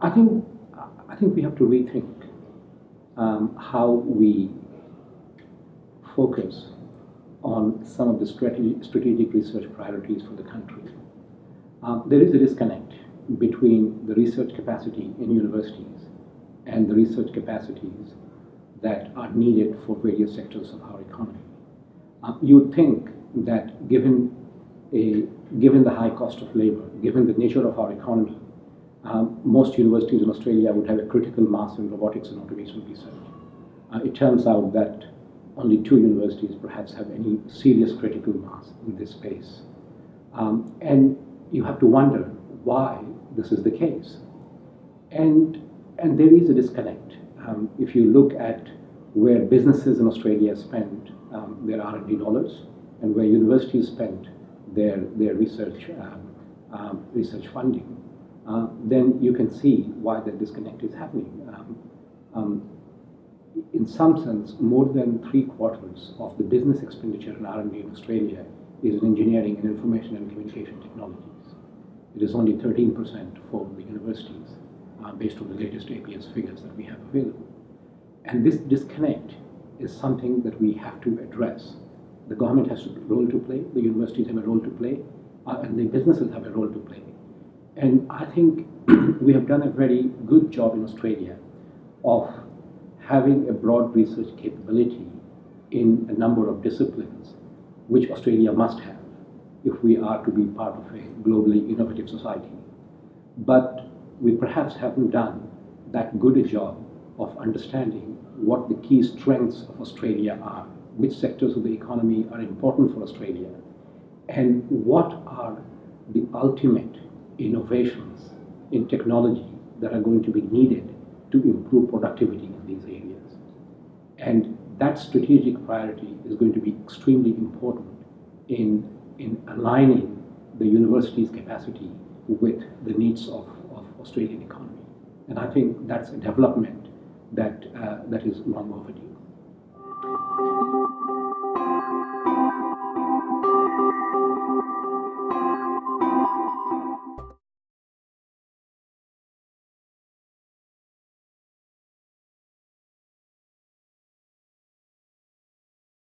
I think I think we have to rethink um, how we focus on some of the strategic research priorities for the country. Um, there is a disconnect between the research capacity in universities and the research capacities that are needed for various sectors of our economy. Um, you would think that given a given the high cost of labor, given the nature of our economy, um, most universities in Australia would have a critical mass in robotics and automation research. Uh, it turns out that only two universities perhaps have any serious critical mass in this space. Um, and you have to wonder why this is the case. And, and there is a disconnect. Um, if you look at where businesses in Australia spend um, their R&D dollars and where universities spend their, their research, um, um, research funding, uh, then you can see why the disconnect is happening. Um, um, in some sense, more than three quarters of the business expenditure in R&D in Australia is in engineering and information and communication technologies. It is only 13% for the universities, uh, based on the latest ABS figures that we have available. And this disconnect is something that we have to address. The government has a role to play, the universities have a role to play, uh, and the businesses have a role to play. And I think we have done a very good job in Australia of having a broad research capability in a number of disciplines, which Australia must have if we are to be part of a globally innovative society. But we perhaps haven't done that good a job of understanding what the key strengths of Australia are, which sectors of the economy are important for Australia, and what are the ultimate innovations in technology that are going to be needed to improve productivity in these areas. And that strategic priority is going to be extremely important in, in aligning the university's capacity with the needs of, of Australian economy. And I think that's a development that, uh, that is long overdue.